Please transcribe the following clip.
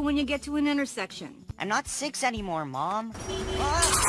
when you get to an intersection. I'm not six anymore, Mom. Ah!